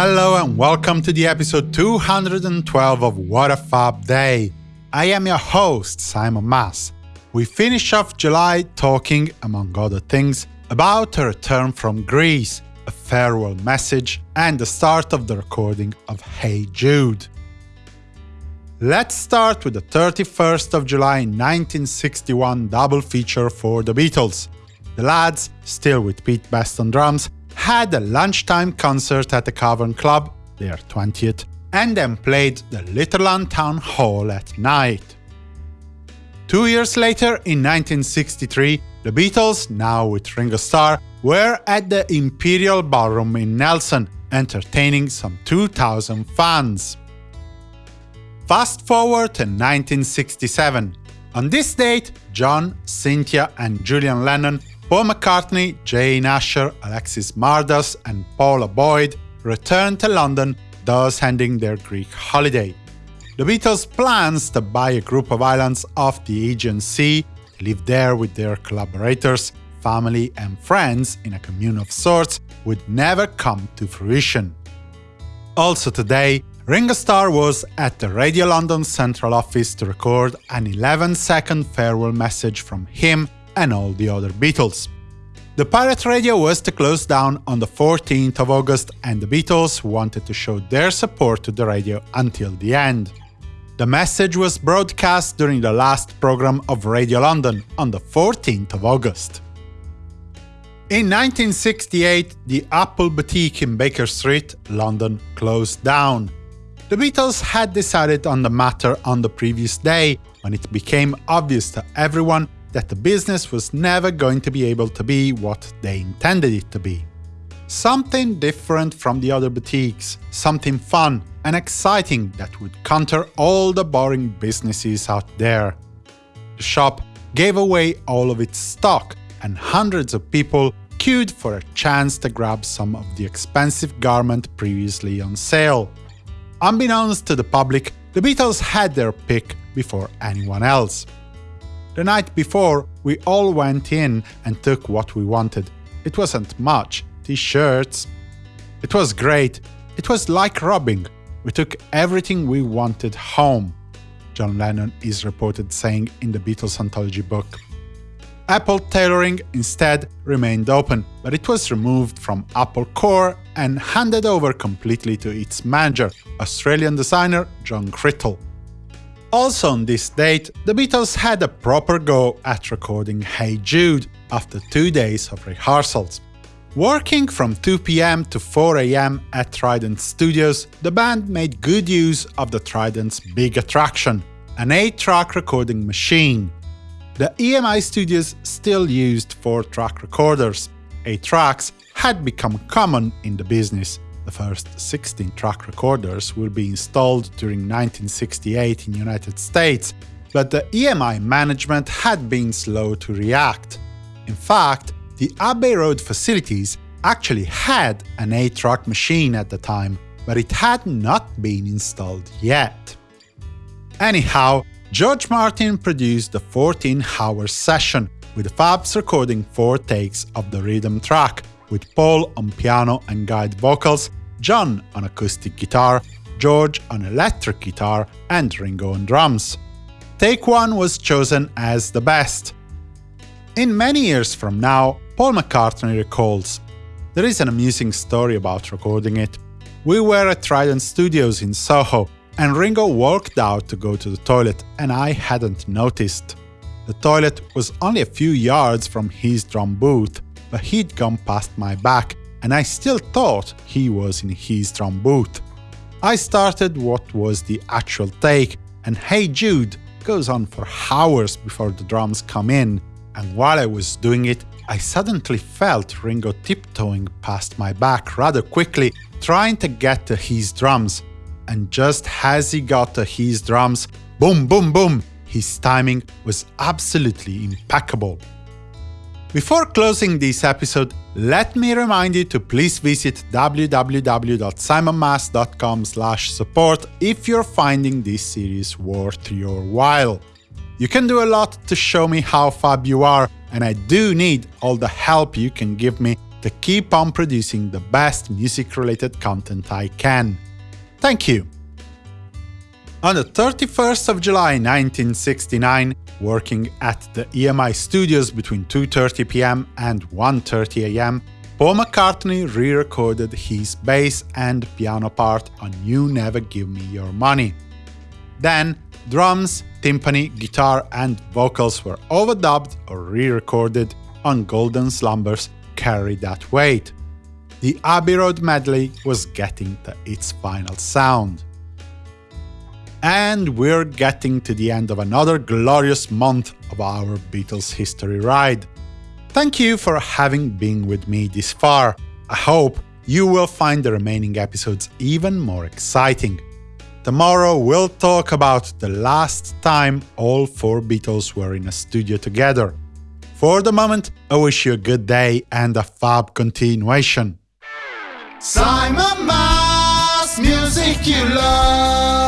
Hello and welcome to the episode 212 of What a Fab Day. I am your host, Simon Mas. We finish off July talking, among other things, about a return from Greece, a farewell message, and the start of the recording of Hey Jude. Let's start with the 31st of July 1961 double feature for the Beatles. The lads, still with Pete Best on drums, had a lunchtime concert at the Cavern Club, their 20th, and then played the Litherland Town Hall at night. Two years later, in 1963, the Beatles, now with Ringo Starr, were at the Imperial Ballroom in Nelson, entertaining some 2,000 fans. Fast forward to 1967. On this date, John, Cynthia and Julian Lennon Paul McCartney, Jane Asher, Alexis Mardas and Paula Boyd returned to London, thus ending their Greek holiday. The Beatles' plans to buy a group of islands off the Aegean Sea, live there with their collaborators, family and friends in a commune of sorts, would never come to fruition. Also today, Ringo Starr was at the Radio London Central Office to record an 11-second farewell message from him and all the other Beatles. The pirate radio was to close down on the 14th of August and the Beatles wanted to show their support to the radio until the end. The message was broadcast during the last program of Radio London on the 14th of August. In 1968, the Apple Boutique in Baker Street, London, closed down. The Beatles had decided on the matter on the previous day, when it became obvious to everyone that the business was never going to be able to be what they intended it to be. Something different from the other boutiques, something fun and exciting that would counter all the boring businesses out there. The shop gave away all of its stock, and hundreds of people queued for a chance to grab some of the expensive garment previously on sale. Unbeknownst to the public, the Beatles had their pick before anyone else. The night before, we all went in and took what we wanted. It wasn't much, t-shirts. It was great. It was like robbing. We took everything we wanted home, John Lennon is reported saying in the Beatles anthology book. Apple Tailoring instead remained open, but it was removed from Apple Corps and handed over completely to its manager, Australian designer John Crittle. Also on this date, the Beatles had a proper go at recording Hey Jude after two days of rehearsals. Working from 2 pm to 4 am at Trident Studios, the band made good use of the Trident's big attraction, an 8-track recording machine. The EMI studios still used 4-track recorders. 8 tracks had become common in the business, the first 16-track recorders will be installed during 1968 in the United States, but the EMI management had been slow to react. In fact, the Abbey Road facilities actually had an 8-track machine at the time, but it had not been installed yet. Anyhow, George Martin produced the 14-hour session, with Fabs recording four takes of the rhythm track, with Paul on piano and guide vocals, John on acoustic guitar, George on electric guitar, and Ringo on drums. Take 1 was chosen as the best. In many years from now, Paul McCartney recalls, There is an amusing story about recording it. We were at Trident Studios in Soho, and Ringo walked out to go to the toilet, and I hadn't noticed. The toilet was only a few yards from his drum booth, but he'd gone past my back, and I still thought he was in his drum booth. I started what was the actual take, and Hey Jude goes on for hours before the drums come in, and while I was doing it, I suddenly felt Ringo tiptoeing past my back rather quickly, trying to get to his drums. And just as he got to his drums, boom boom boom, his timing was absolutely impeccable. Before closing this episode, let me remind you to please visit www.simonmas.com support if you're finding this series worth your while. You can do a lot to show me how fab you are, and I do need all the help you can give me to keep on producing the best music-related content I can. Thank you! On the 31st of July 1969, working at the EMI studios between 2.30 pm and 1.30 am, Paul McCartney re-recorded his bass and piano part on You Never Give Me Your Money. Then, drums, timpani, guitar and vocals were overdubbed or re-recorded on Golden Slumbers Carry That Weight. The Abbey Road medley was getting to its final sound. And we're getting to the end of another glorious month of our Beatles history ride. Thank you for having been with me this far. I hope you will find the remaining episodes even more exciting. Tomorrow we'll talk about the last time all four Beatles were in a studio together. For the moment, I wish you a good day and a fab continuation. Simon Mas, music you love.